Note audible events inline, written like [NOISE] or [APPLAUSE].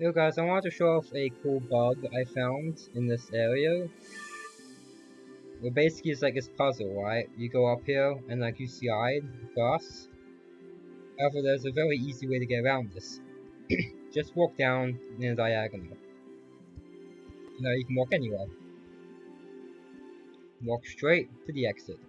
Yo guys, I wanted to show off a cool bug I found in this area. Well, basically it's like this puzzle, right? You go up here, and like you see slide across. However, there's a very easy way to get around this. [CLEARS THROAT] Just walk down in a diagonal. You know, you can walk anywhere. Walk straight to the exit.